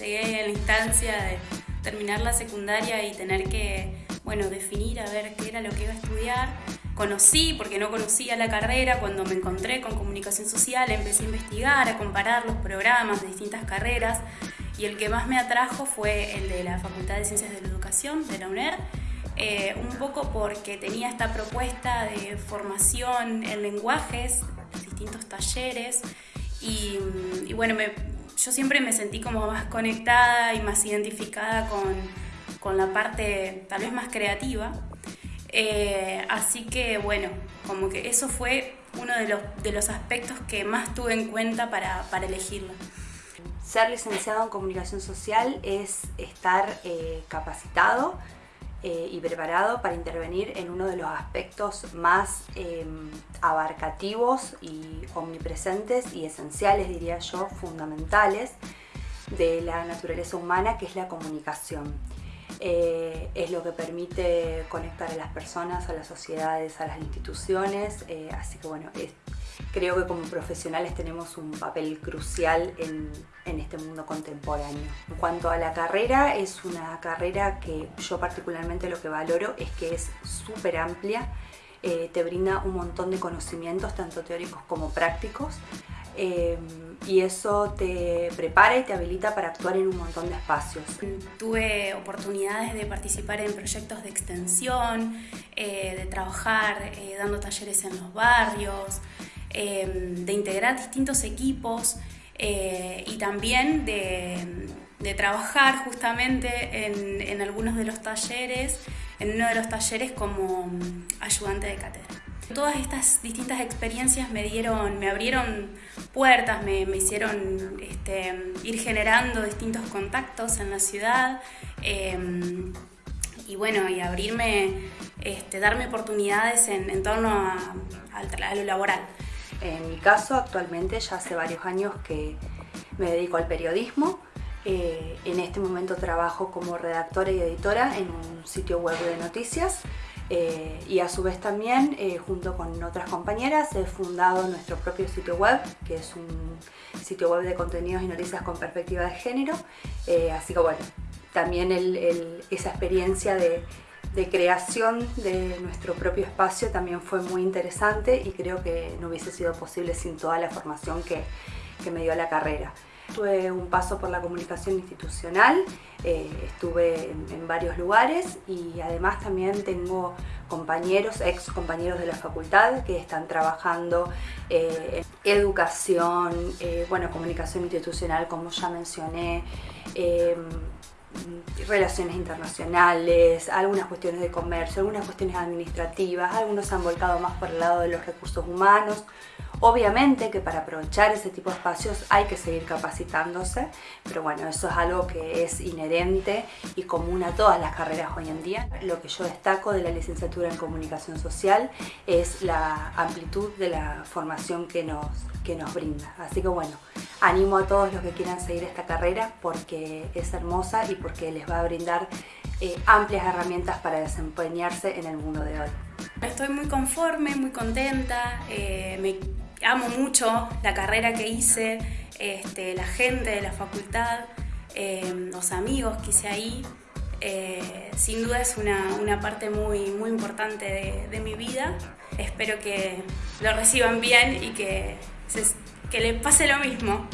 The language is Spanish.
llegué a la instancia de terminar la secundaria y tener que, bueno, definir a ver qué era lo que iba a estudiar. Conocí, porque no conocía la carrera, cuando me encontré con comunicación social, empecé a investigar, a comparar los programas de distintas carreras y el que más me atrajo fue el de la Facultad de Ciencias de la Educación de la UNER, eh, un poco porque tenía esta propuesta de formación en lenguajes, distintos talleres y, bueno, yo siempre me sentí como más conectada y más identificada con, con la parte tal vez más creativa. Eh, así que bueno, como que eso fue uno de los, de los aspectos que más tuve en cuenta para, para elegirlo. Ser licenciado en comunicación social es estar eh, capacitado eh, y preparado para intervenir en uno de los aspectos más em, abarcativos y omnipresentes y esenciales, diría yo, fundamentales de la naturaleza humana, que es la comunicación. Eh, es lo que permite conectar a las personas, a las sociedades, a las instituciones, así que bueno, creo que como profesionales tenemos un papel crucial en, este mundo contemporáneo. En cuanto a la carrera, es una carrera que yo particularmente lo que valoro es que es súper amplia, eh, te brinda un montón de conocimientos, tanto teóricos como prácticos, eh, y eso te prepara y te habilita para actuar en un montón de espacios. Tuve oportunidades de participar en proyectos de extensión, eh, de trabajar dando talleres en los barrios, Em, de integrar distintos equipos eh, y también de, trabajar justamente en, algunos de los talleres, en uno de los talleres como ayudante de cátedra. Todas estas distintas experiencias me dieron, me abrieron puertas, me, hicieron este, ir generando distintos contactos en la ciudad em, y bueno, y abrirme, este, darme oportunidades en, torno a lo laboral. En mi caso, actualmente ya hace varios años que me dedico al periodismo. Eh, en este momento trabajo como redactora y editora en un sitio web de noticias eh, y a su vez también, eh, junto con otras compañeras, he fundado nuestro propio sitio web, que es un sitio web de contenidos y noticias con perspectiva de género. así que bueno, también esa experiencia de creación de nuestro propio espacio también fue muy interesante y creo que no hubiese sido posible sin toda la formación que, me dio la carrera. Tuve un paso por la comunicación institucional, eh, estuve en, varios lugares y además también tengo compañeros, ex compañeros de la facultad que están trabajando eh, en educación, eh, bueno, comunicación institucional como ya mencioné, relaciones internacionales, algunas cuestiones de comercio, algunas cuestiones administrativas, algunos se han volcado más por el lado de los recursos humanos. Obviamente que para aprovechar ese tipo de espacios hay que seguir capacitándose, pero bueno, eso es algo que es inherente y común a todas las carreras hoy en día. Lo que yo destaco de la licenciatura en comunicación social es la amplitud de la formación que nos, que nos brinda. Así que bueno, animo a todos los que quieran seguir esta carrera porque es hermosa y porque les va a brindar eh, amplias herramientas para desempeñarse en el mundo de hoy. Estoy muy conforme, muy contenta, eh, amo mucho la carrera que hice, este, la gente de la facultad, eh, los amigos que hice ahí. sin duda es una, parte muy, muy importante de, de, mi vida. Espero que lo reciban bien y que se, que le pase lo mismo.